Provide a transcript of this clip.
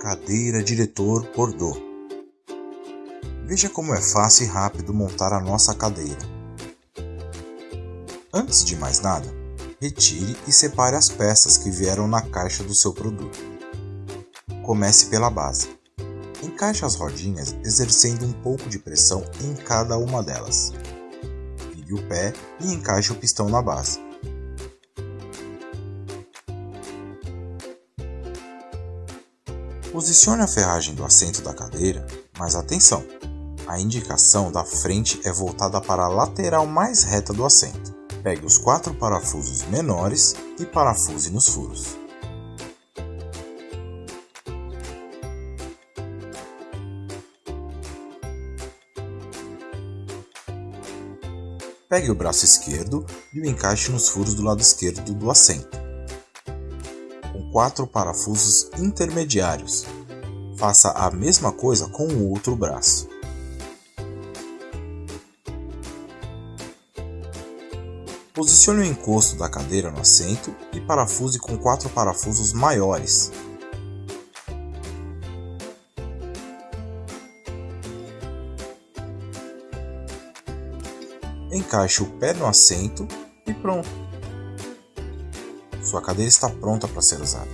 Cadeira Diretor Bordeaux Veja como é fácil e rápido montar a nossa cadeira. Antes de mais nada, retire e separe as peças que vieram na caixa do seu produto. Comece pela base. Encaixe as rodinhas exercendo um pouco de pressão em cada uma delas. Vire o pé e encaixe o pistão na base. Posicione a ferragem do assento da cadeira, mas atenção! A indicação da frente é voltada para a lateral mais reta do assento. Pegue os quatro parafusos menores e parafuse nos furos. Pegue o braço esquerdo e o encaixe nos furos do lado esquerdo do assento. Com quatro parafusos intermediários. Faça a mesma coisa com o outro braço. Posicione o encosto da cadeira no assento e parafuse com quatro parafusos maiores. Encaixe o pé no assento e pronto! Sua cadeira está pronta para ser usada.